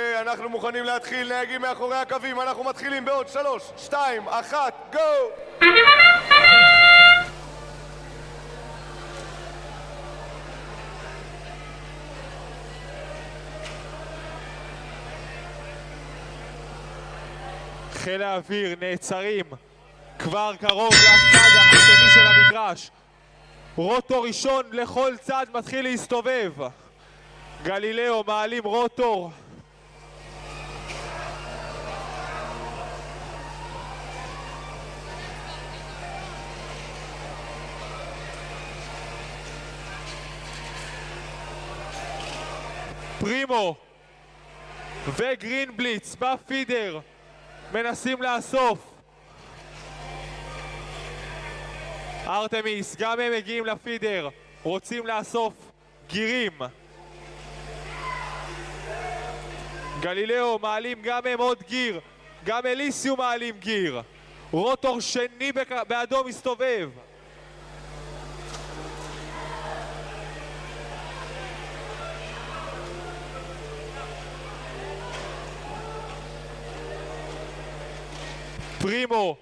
אוקיי, אנחנו מוכנים להתחיל, נהגים מאחורי הקווים, אנחנו מתחילים בעוד שלוש, שתיים, אחת, גו! חיל האוויר נעצרים כבר קרוב לצד השני של המגרש. רוטור ראשון לכל צד מתחיל להסתובב. גלילאו מעלים רוטור. פרימו וגרינבליץ בפידר מנסים לאסוף. ארתמיס, גם הם מגיעים לפידר, רוצים לאסוף גירים. גלילאו מעלים גם הם עוד גיר, גם אליסיו מעלים גיר. רוטור שני באדום מסתובב. פרימו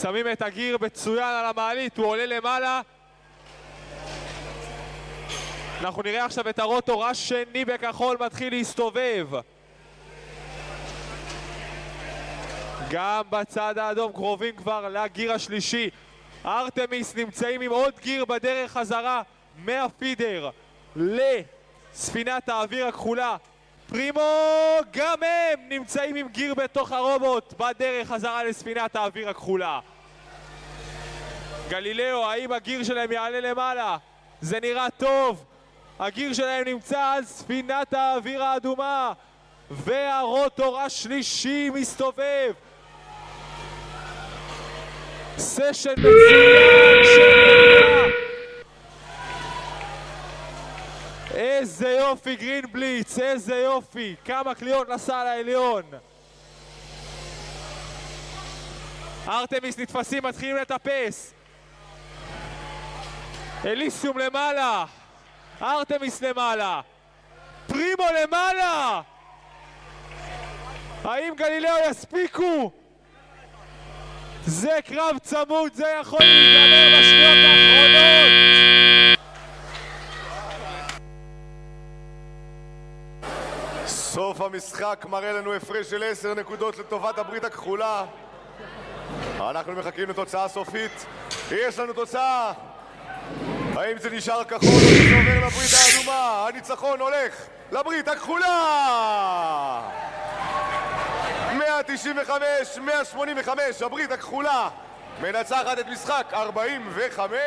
שמים את הגיר מצוין על המעלית, הוא עולה למעלה. אנחנו נראה עכשיו את הרוטור השני בכחול מתחיל להסתובב. גם בצד האדום קרובים כבר לגיר השלישי. ארתמיס נמצאים עם עוד גיר בדרך חזרה מהפידר לספינת האוויר הכחולה. פרימו גם הם נמצאים עם גיר בתוך הרובוט בדרך חזרה לספינת האוויר הכחולה. גלילאו, האם הגיר שלהם יעלה למעלה? זה נראה טוב. הגיר שלהם נמצא על ספינת האוויר האדומה והרוטור השלישי מסתובב. סשן מצוין של איזה יופי גרינבליץ, איזה יופי, כמה קליעות נסע לעליון. ארתמיס נתפסים, מתחילים לטפס. אליסיום למעלה, ארתמיס למעלה, פרימו למעלה! האם גלילאו יספיקו? זה קרב צמוד, זה יכול להיגמר בשניות האחרונות! סוף המשחק מראה לנו הפרש של עשר נקודות לטובת הברית הכחולה. אנחנו מחכים לתוצאה סופית. יש לנו תוצאה! האם זה נשאר כחול או שזה עובר לברית האדומה? הניצחון הולך לברית הכחולה! 195, 185, הברית הכחולה מנצחת את משחק 45